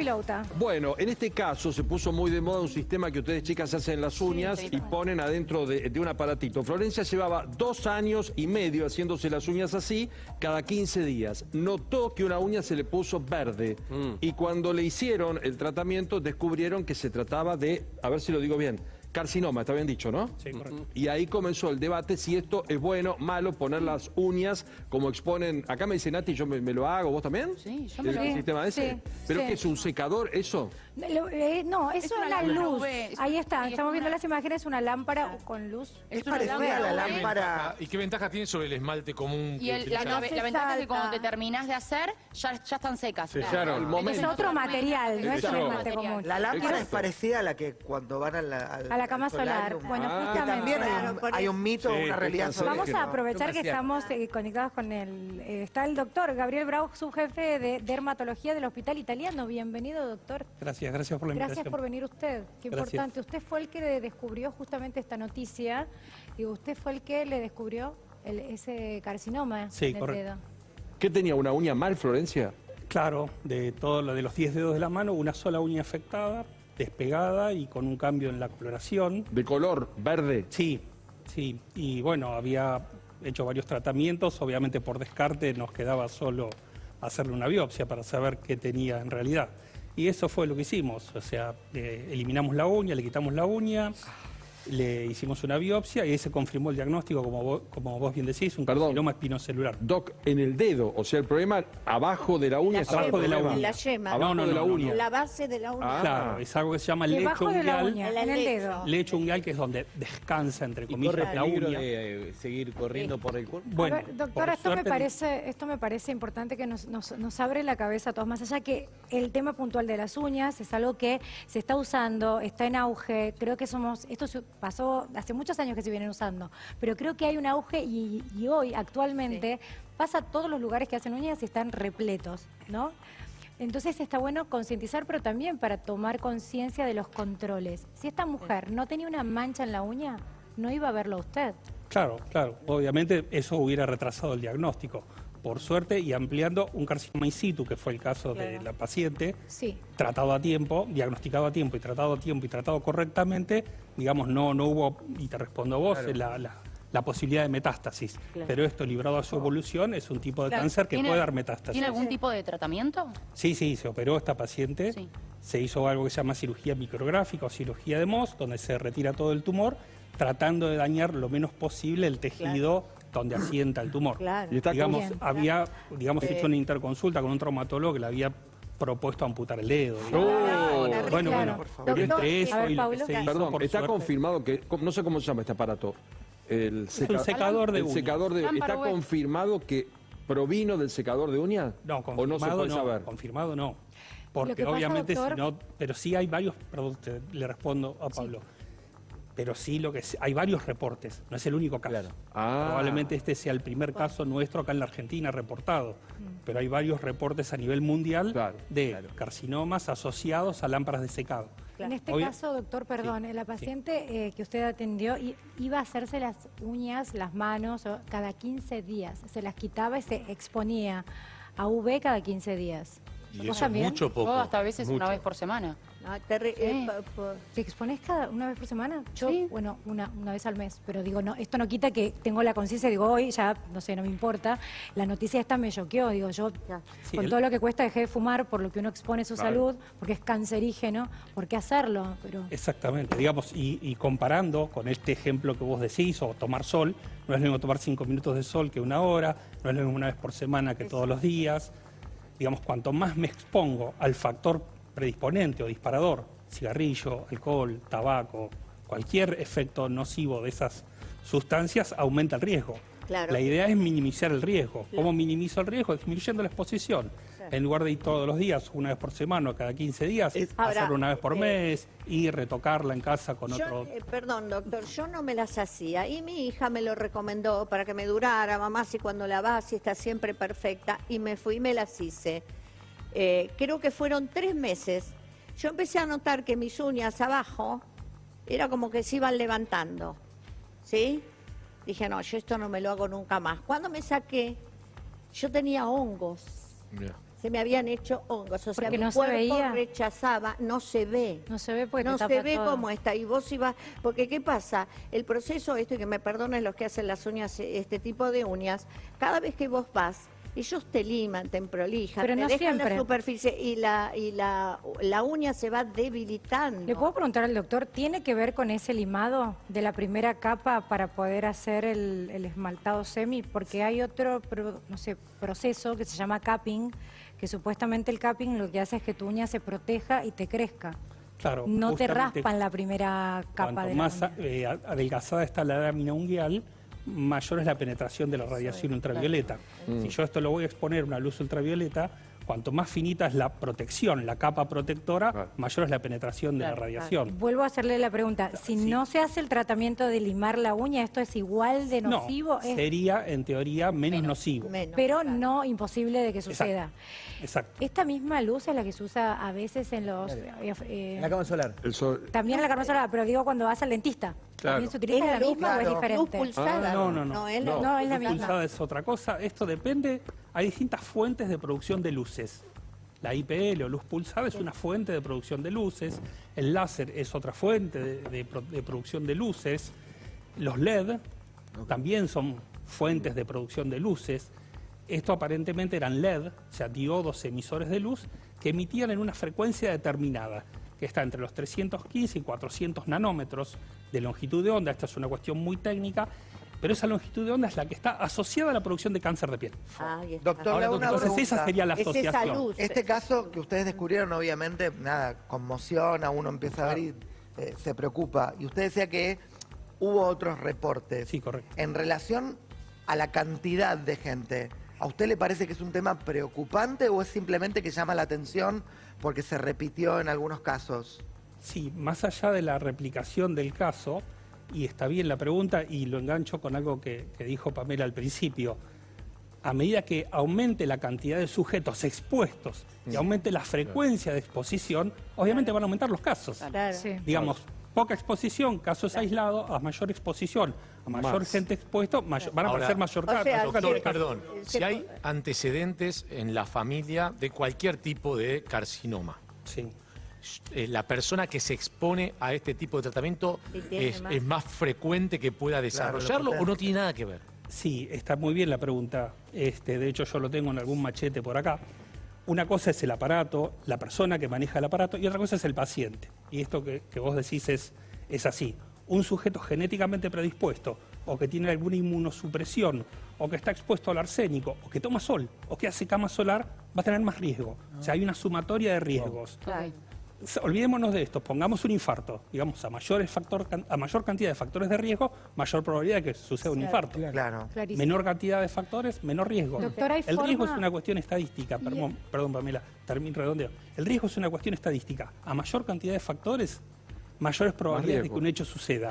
Vilauta. Bueno, en este caso se puso muy de moda un sistema que ustedes chicas hacen las uñas y ponen adentro de, de un aparatito. Florencia llevaba dos años y medio haciéndose las uñas así cada 15 días. Notó que una uña se le puso verde y cuando le hicieron el tratamiento descubrieron que se trataba de, a ver si lo digo bien, carcinoma, está bien dicho, ¿no? Sí, correcto. Y ahí comenzó el debate si esto es bueno, malo, poner las uñas como exponen. Acá me dice Nati, yo me, me lo hago, ¿vos también? Sí, yo me ¿El lo hago. sistema ese? Sí, ¿Pero sí. qué es un secador eso? Lo- eh, no, eso Es es una la luz. Es- Ahí está, es estamos viendo una- las imágenes, una lámpara con luz. Es una parecida a la lámpara. ¿Y qué ventaja tiene sobre el esmalte común Y el- la, ventaja es que cuando te terminás de hacer, ya, ya están secas. Sellaron. Es otro material, no es un esmalte común. La lámpara es Exacto. parecida a la que cuando van a la, A la cama solar. Bueno, Ah. Justamente. también hay un, hay mito, Sí, una realidad sobre Vamos a aprovechar que estamos eh, conectados con el... eh, está el doctor Gabriel Brau, subjefe de dermatología del Hospital Italiano. Bienvenido, doctor. Gracias, gracias por la Gracias invitación. por venir usted. Qué Gracias. importante. Usted fue el que le descubrió justamente esta noticia. Y usted fue el que le descubrió el- ese carcinoma Sí, en el correcto. dedo. ¿Qué tenía una uña mal, Florencia? Claro, de todo lo de los 10 dedos de la mano, una sola uña afectada, despegada y con un cambio en la coloración. De color verde. Sí, sí. Y bueno, había hecho varios tratamientos, obviamente por descarte nos quedaba solo hacerle una biopsia para saber qué tenía en realidad. Y eso fue lo que hicimos, o sea, eh, eliminamos la uña, le quitamos la uña, le hicimos una biopsia y ahí se confirmó el diagnóstico, como vos, como vos bien decís, un Perdón. carcinoma espinocelular. Doc, en el dedo, o sea, el problema abajo de la uña La Abajo de la uña. La yema. Abajo No, no, de la no, uña. La base de la uña. Ah. Claro, es algo que se llama lecho Debajo de la unguial. uña, La en el dedo. Lecho que es donde descansa, entre ¿Y comillas, corre la uña. de eh, seguir corriendo por el cuerpo? Bueno, A ver, doctora, esto me, parece, esto me parece importante que nos, nos- nos abre la cabeza a todos, más allá que el tema puntual de las uñas es algo que se está usando, está en auge, creo que somos, esto se pasó hace muchos años que se vienen usando, pero creo que hay un auge y, y hoy, actualmente, pasa a todos los lugares que hacen uñas y están repletos, ¿no? Entonces está bueno concientizar, pero también para tomar conciencia de los controles. Si esta mujer no tenía una mancha en la uña, no iba a verlo a usted. Claro, claro. Obviamente eso hubiera retrasado el diagnóstico. Por suerte, y ampliando un carcinoma in situ, que fue el caso de la paciente, Sí. tratado a tiempo, diagnosticado a tiempo y tratado a tiempo y tratado correctamente, digamos, no, no hubo, y te respondo a vos, la, la- la posibilidad de metástasis. Pero esto, librado a su evolución, es un tipo de Claro, cáncer que ¿tiene- puede dar metástasis. ¿Tiene algún tipo de tratamiento? Sí, sí, se operó esta paciente. Sí. Se hizo algo que se llama cirugía micrográfica o cirugía de Mohs, donde se retira todo el tumor, tratando de dañar lo menos posible el tejido donde asienta el tumor. Claro. Y está digamos, Bien. había digamos, hecho una interconsulta con un traumatólogo que le había propuesto amputar el dedo. Oh. digamos. bueno, bueno, Por favor. pero Doctor, entre eso ver, y lo que se hizo, Perdón, por está suerte- confirmado que, ¿no sé cómo se llama este aparato? El, seca- secador de el uñas. secador de ¿Está confirmado que provino del secador de uñas? No, ¿O confirmado no se puede saber? confirmado no. Porque pasa, obviamente doctor- si no, pero sí hay varios, perdón, te- le respondo a Pablo. Pero sí lo que hay varios reportes, no es el único caso. Claro. Ah. Probablemente este sea el primer caso nuestro acá en la Argentina reportado, pero hay varios reportes a nivel mundial Claro, de claro. carcinomas asociados a lámparas de secado. En este Obvio- caso, doctor, perdón, la paciente eh, que usted atendió iba a hacerse las uñas, las manos, cada 15 días. Se las quitaba y se exponía a UV cada 15 días. Y ¿Vos eso es mucho poco. O hasta a veces Mucho. una vez por semana. No, terri- Sí. eh, ¿Te expones cada una vez por semana? Yo, Sí. bueno, una, una vez al mes. Pero digo, no, esto no quita que tengo la conciencia, digo, hoy ya, no sé, no me importa. La noticia esta me choqueó, digo, yo Sí, con el- todo lo que cuesta dejé de fumar por lo que uno expone su Claro. salud, porque es cancerígeno, ¿por qué hacerlo? Pero Exactamente, digamos, y, y comparando con este ejemplo que vos decís, o tomar sol, no es lo mismo tomar cinco minutos de sol que una hora, no es lo mismo una vez por semana que todos los días. Digamos, cuanto más me expongo al factor predisponente o disparador, cigarrillo, alcohol, tabaco, cualquier efecto nocivo de esas sustancias, aumenta el riesgo. Claro. La idea es minimizar el riesgo. ¿Cómo minimizo el riesgo? Disminuyendo la exposición. En lugar de ir todos los días, una vez por semana o cada 15 días, Es- hacerlo Ahora, una vez por eh, mes y retocarla en casa con Yo, otro. eh, perdón, doctor, yo no me las hacía y mi hija me lo recomendó para que me durara, mamá, si cuando la vas y está siempre perfecta, y me fui y me las hice. Eh, creo que fueron tres meses. Yo empecé a notar que mis uñas abajo era como que se iban levantando, ¿sí? Dije, no, yo esto no me lo hago nunca más. Cuando me saqué, yo tenía hongos, se me habían hecho hongos. O sea, Porque mi no se cuerpo veía. rechazaba, no se ve. No se ve porque no tapa se ve todo. cómo está. Y vos ibas, porque ¿qué pasa? El proceso, esto y que me perdonen los que hacen las uñas, este tipo de uñas, cada vez que vos vas, ellos te liman, te prolijan, Pero te no dejan siempre. la superficie y la y la, la uña se va debilitando. ¿Le puedo preguntar al doctor, ¿tiene que ver con ese limado de la primera capa para poder hacer el, el esmaltado semi? Porque hay otro pro- no sé, proceso que se llama capping, que supuestamente el capping lo que hace es que tu uña se proteja y te crezca. Claro, No te raspan la primera capa de la más uña. eh, adelgazada está la lámina unguial, mayor es la penetración de la radiación ultravioleta. Si yo esto lo voy a exponer a una luz ultravioleta, cuanto más finita es la protección, la capa protectora, mayor es la penetración de la radiación. Vuelvo a hacerle la pregunta, si no se hace el tratamiento de limar la uña, ¿esto es igual de No, nocivo? Es- sería en teoría menos, nocivo. Menos, pero claro. no imposible de que suceda. Exacto. Esta misma luz es la que se usa a veces en los... eh, eh, En la cama solar. El sol- También en la carne solar, pero digo cuando vas al dentista. Claro. ¿También se utiliza ¿Es la, misma o es diferente? luz pulsada? Ah, no, no, no. es la No, es la Luz misma. pulsada es otra cosa. Esto depende. Hay distintas fuentes de producción de luces. La IPL o luz pulsada es una fuente de producción de luces. El láser es otra fuente de, de pro- de producción de luces. Los LED también son fuentes de producción de luces. Esto aparentemente eran LED, o sea, diodos emisores de luz, que emitían en una frecuencia determinada, que está entre los 315 y 400 nanómetros de longitud de onda. Esta es una cuestión muy técnica, pero esa longitud de onda es la que está asociada a la producción de cáncer de piel. Ahí está. Doctor, Ahora, le hago una Entonces esa sería la asociación. Este caso que ustedes descubrieron, obviamente, nada, conmociona, uno empieza a ver y eh, se preocupa. Y usted decía que hubo otros reportes. Sí, correcto. En relación a la cantidad de gente, ¿a usted le parece que es un tema preocupante o es simplemente que llama la atención porque se repitió en algunos casos? Sí, más allá de la replicación del caso, y está bien la pregunta, y lo engancho con algo que, que dijo Pamela al principio, a medida que aumente la cantidad de sujetos expuestos y aumente la frecuencia de exposición, obviamente van a aumentar los casos. Claro. Sí. Digamos, poca exposición, casos aislados, a mayor exposición, a mayor Más. gente expuesto, mayor- van a aparecer mayor, sea, Perdón, casos. perdón. Se Si hay antecedentes en la familia de cualquier tipo de carcinoma, Sí. eh, la persona que se expone a este tipo de tratamiento es, más. es más frecuente que pueda desarrollarlo o no tiene nada que ver. Sí, está muy bien la pregunta. Este, de hecho, yo lo tengo en algún machete por acá. Una cosa es el aparato, la persona que maneja el aparato, y otra cosa es el paciente. Y esto que, vos decís es, es así. Un sujeto genéticamente predispuesto, o que tiene alguna inmunosupresión, o que está expuesto al arsénico, o que toma sol, o que hace cama solar, va a tener más riesgo. O sea, hay una sumatoria de riesgos. Claro. Olvidémonos de esto, pongamos un infarto, digamos, a, mayores factor, a mayor cantidad de factores de riesgo, mayor probabilidad de que suceda un infarto. Claro. Clarísimo. Menor cantidad de factores, menor riesgo. Doctor, ¿hay el riesgo es una cuestión estadística, perdón, perdón Pamela, termino redondeo. El riesgo es una cuestión estadística. A mayor cantidad de factores, mayores probabilidades de que un hecho suceda.